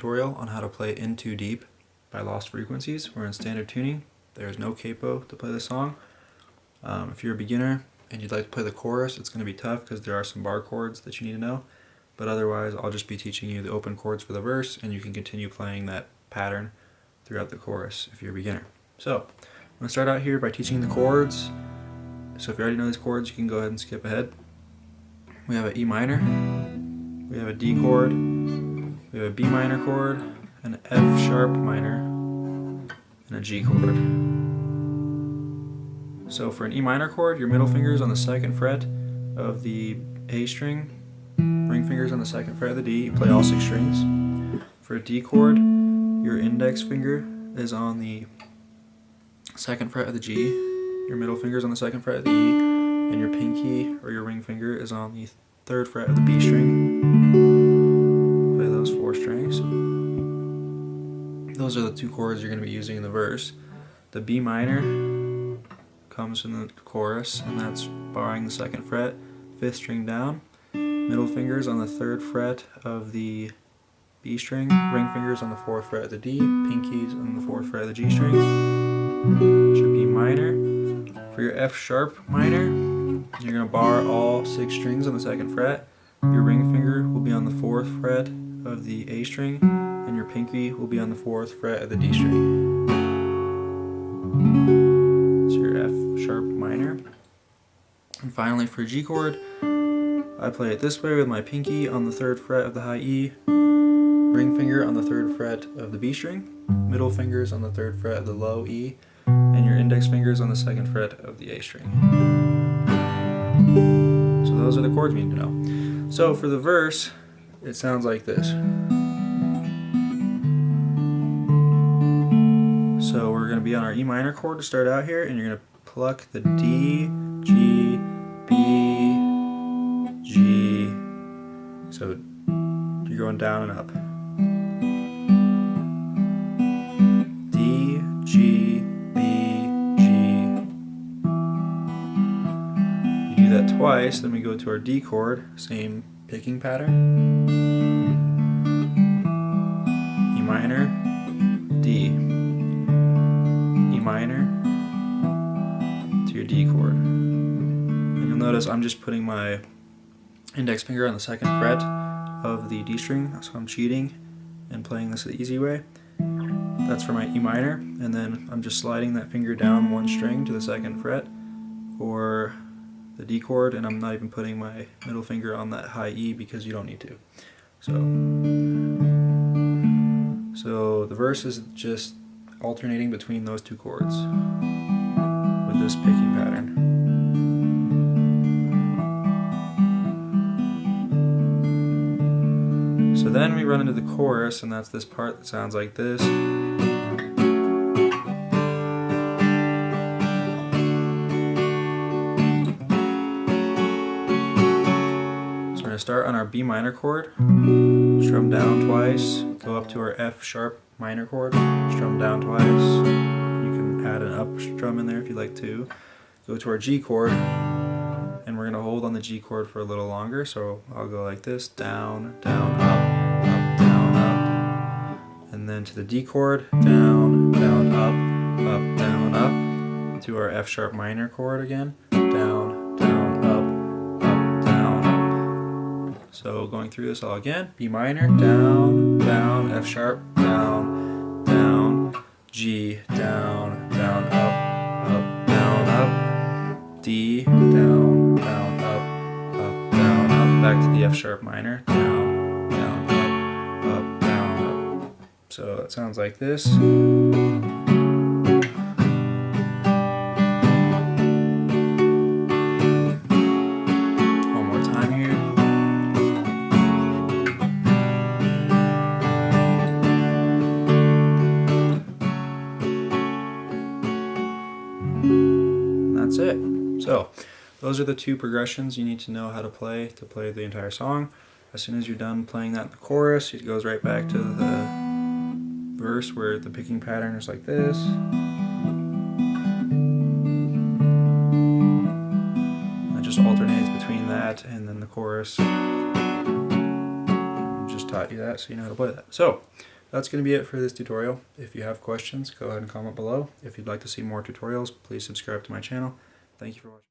tutorial on how to play In Too Deep by Lost Frequencies. We're in standard tuning. There's no capo to play the song. Um, if you're a beginner and you'd like to play the chorus, it's going to be tough because there are some bar chords that you need to know. But otherwise, I'll just be teaching you the open chords for the verse and you can continue playing that pattern throughout the chorus if you're a beginner. So, I'm going to start out here by teaching the chords. So if you already know these chords, you can go ahead and skip ahead. We have an E minor, we have a D chord, we have a B minor chord, an F sharp minor, and a G chord. So for an E minor chord, your middle finger is on the second fret of the A string, fingers on the second fret of the D, you play all six strings. For a D chord, your index finger is on the second fret of the G, your middle finger is on the second fret of the E, and your pinky or your ring finger is on the third fret of the B string Play those four strings. Those are the two chords you're going to be using in the verse. The B minor comes in the chorus, and that's barring the second fret, fifth string down, middle fingers on the third fret of the B string, ring fingers on the fourth fret of the D, pinkies on the fourth fret of the G string. Should be minor. For your F sharp minor, you're going to bar all six strings on the second fret. Your ring finger will be on the fourth fret of the A string and your pinky will be on the fourth fret of the D string. It's your F sharp minor. And finally for G chord, I play it this way with my pinky on the third fret of the high E, ring finger on the third fret of the B string, middle fingers on the third fret of the low E, and your index fingers on the second fret of the A string. So those are the chords we need to know. So for the verse, it sounds like this. So we're going to be on our E minor chord to start out here, and you're going to pluck the D, So you're going down and up. D, G, B, G. You do that twice, then we go to our D chord, same picking pattern. E minor, D. E minor to your D chord. And you'll notice I'm just putting my index finger on the second fret of the D string, so I'm cheating and playing this the easy way. That's for my E minor, and then I'm just sliding that finger down one string to the second fret for the D chord and I'm not even putting my middle finger on that high E because you don't need to. So, so the verse is just alternating between those two chords with this picking pattern. Then we run into the chorus and that's this part that sounds like this. So we're going to start on our B minor chord, strum down twice, go up to our F sharp minor chord, strum down twice. You can add an up strum in there if you'd like to. Go to our G chord, and we're going to hold on the G chord for a little longer, so I'll go like this, down, down, up, then to the D chord, down, down, up, up, down, up. To our F sharp minor chord again, down, down, up, up, down, up. So going through this all again, B minor, down, down, F sharp, down, down, G, down, down, up, up, down, up, D, down, down, up, up, down, up, back to the F sharp minor, down, So it sounds like this. One more time here. That's it. So those are the two progressions you need to know how to play to play the entire song. As soon as you're done playing that in the chorus, it goes right back to the verse where the picking pattern is like this. It just alternates between that and then the chorus. I just taught you that so you know how to play that. So that's going to be it for this tutorial. If you have questions, go ahead and comment below. If you'd like to see more tutorials, please subscribe to my channel. Thank you for watching.